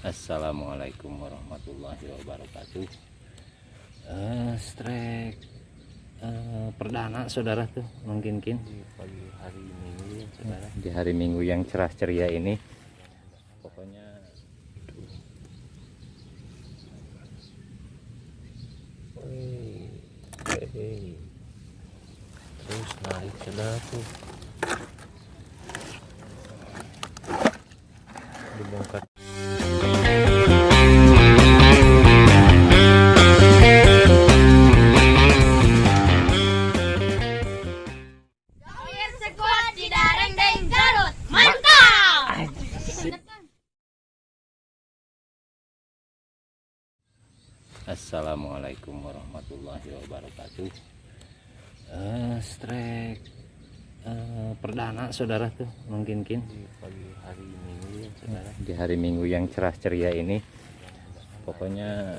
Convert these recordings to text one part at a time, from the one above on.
Assalamualaikum warahmatullahi wabarakatuh. Uh, strike uh, perdana saudara tuh mungkin kin di pagi hari minggu saudara. Di hari minggu yang cerah ceria ini. Pokoknya Wih, wih. terus naik saudara tuh Assalamualaikum warahmatullahi wabarakatuh. Uh, strike uh, perdana saudara tuh mungkin kin di pagi hari minggu ya saudara. Di hari minggu yang cerah ceria ini. Pokoknya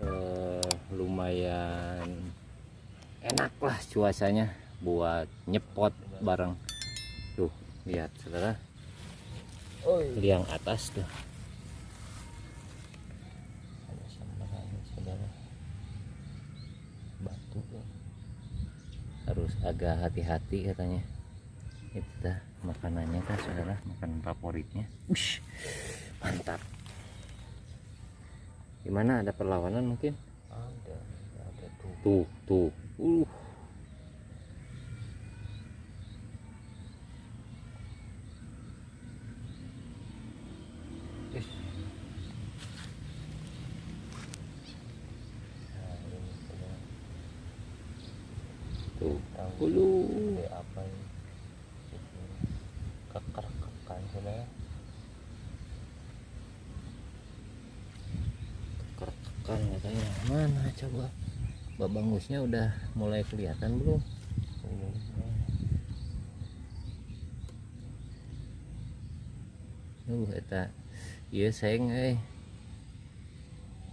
eh, lumayan enak lah cuacanya buat nyepot bareng. Tuh lihat saudara. Liang atas tuh ada sambaran saudara batu ya. harus agak hati-hati katanya. Itu dah makanannya kan saudara? Makanan favoritnya? Ush, mantap. Gimana ada perlawanan mungkin? Ada ada tuh. Tuh tuh. Uh tuh tahu Ulu. kayak apa ini Itu. kekar kekan saudara kerekan katanya. Mana coba? Babangusnya udah mulai kelihatan belum? Ini uh eta. Iya sayang eh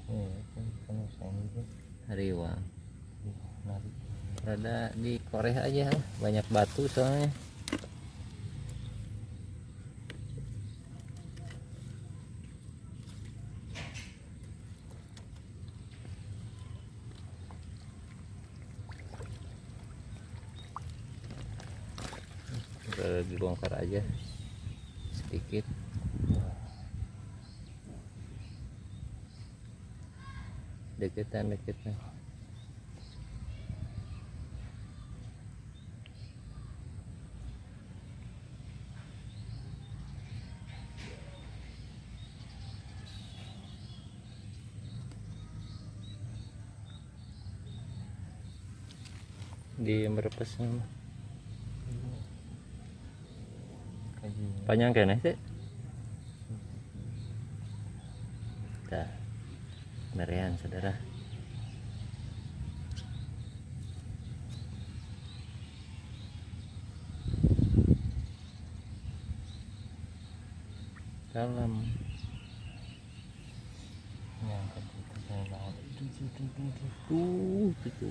ini kan kan hariwang narik rada di koreh aja banyak batu soalnya. Dibongkar aja sedikit. Deketan deketan di kaji panjang kene sih Dah. Merian saudara. Dalam. Yang tadi itu saya lawan itu itu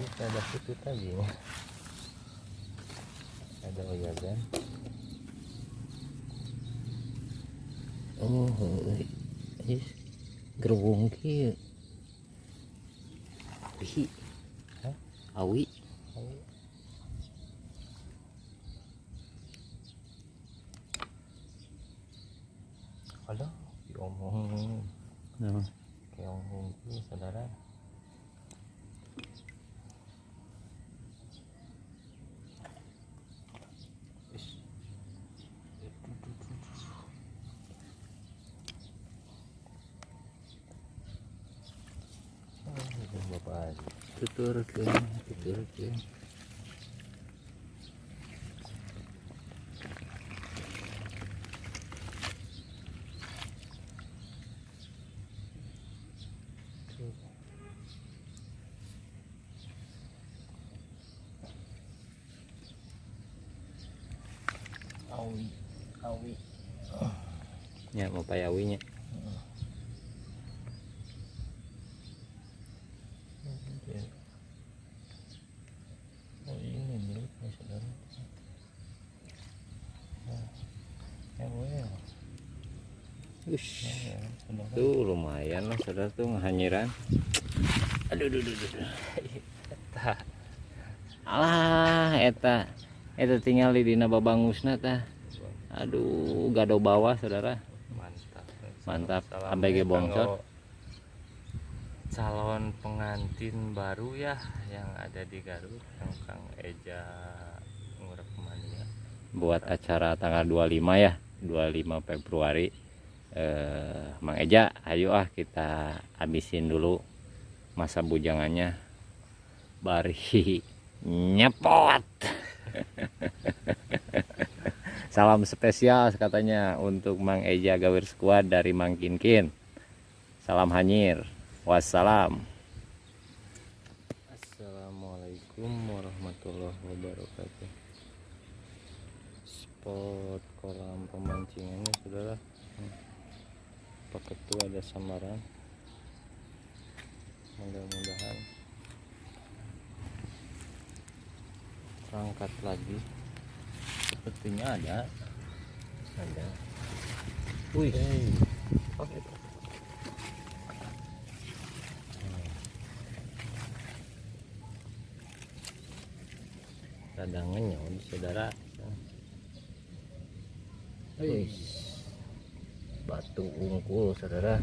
itu ada putih tadi ya ada oyagan. Oh is gerbong kieu Hah? awi. Ada diomong nah, itu saudara Is. Itu, itu, itu, itu. Ah, itu bapak tuturkeun tuturkeun awi awi. Ya mau payawinya Oke. oh ini miliknya saudara Nah. Ush. Ya. Tuh lumayan lah saudara tuh ngehanyiran. Aduh, aduh, aduh, aduh. Tah, Alah, eta. Eta tinggal di dina babangusna tah. Aduh, gado bawah saudara. mantap Mantap. ABG bongsor. calon pengantin baru ya yang ada di Garut yang Kang Eja Ngurekmania Buat acara tanggal 25 ya, 25 Februari. Eh, Mang Eja, ayo ah kita habisin dulu masa bujangannya. Bari nyepot. Salam spesial katanya untuk Mang Eja Gawir Squad dari Mang Kinkin. Salam hanyir. Wassalam. Assalamualaikum warahmatullahi wabarakatuh spot kolam pemancingannya saudara Pakai tuh ada samaran. Mudah-mudahan terangkat lagi. Sepertinya ada. Ada. Wih, hey. pakai cadangannya saudara. Wih, batu unggul saudara.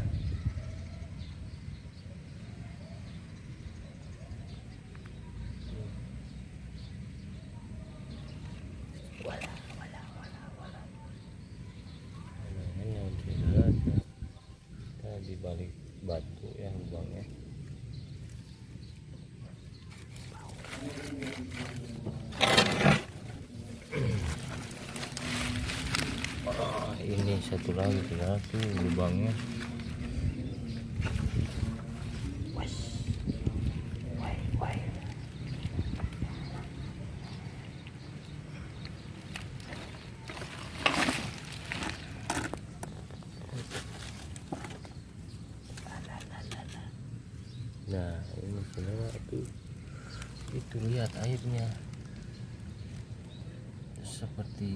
Di balik batu ya lubangnya Ini satu lagi saudara tuh lubangnya. Nah ini saudara tuh itu lihat airnya. Seperti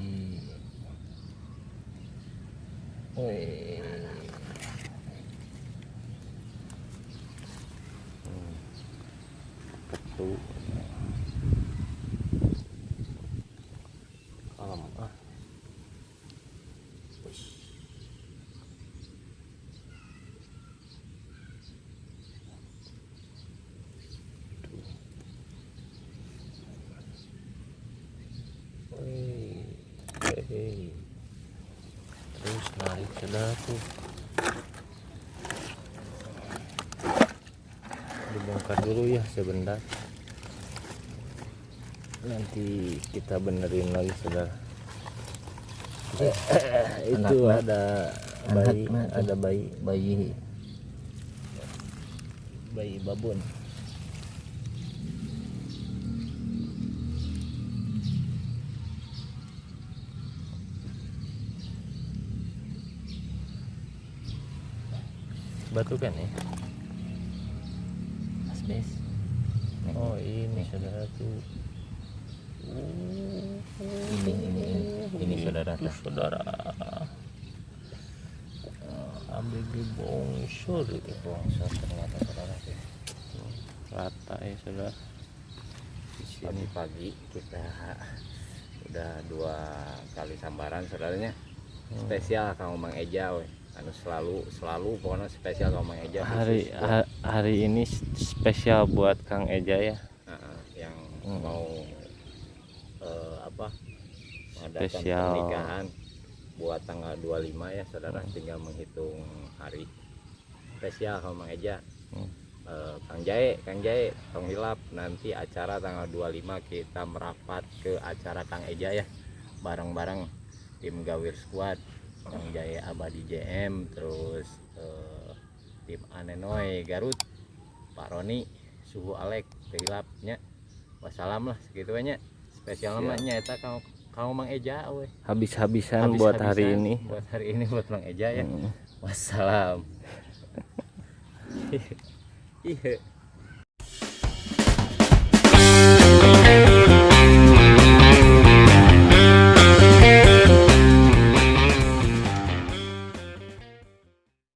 Wih. Ketu. Kalem ah. Wih. Hei. Saudara tuh. Dibongkar dulu ya sebentar. Nanti kita benerin lagi saudara. itu Anak, ada bayi, ada bayi, Bayi bayi babon. Batu kan ya? asbes. Nih, Oh ini saudara tuh. ini ini ini, saudara Tuh tah. saudara. ABG bongsor itu Bongsor ternyata saudara tuh. rata ya saudara. Di sini Pagi-pagi kita udah dua kali sambaran saudaranya. Spesial Kang Mang Eja we. Anu selalu selalu pokoknya spesial Kang Mang Eja hari ha- hari ini spesial buat Kang Eja ya. Heeh, yang Hmm. mau eh, apa Spesial. pernikahan buat tanggal 25 ya saudara tinggal menghitung hari spesial Mang Eja Hmm. Eh, Kang Jae Kang Jae Tong Hilap nanti acara tanggal 25 kita merapat ke acara Kang Eja ya bareng-bareng tim Gawir Squad Kang Jae Abadi JM terus eh, tim Anenoy Garut Pak Roni suhu Alek Hilapnya wassalam lah segitu aja spesial namanya eta kau kau Mang Eja we Habis-habisan buat hari ini. buat hari ini buat Mang Eja ya. Hmm. wassalam. Iya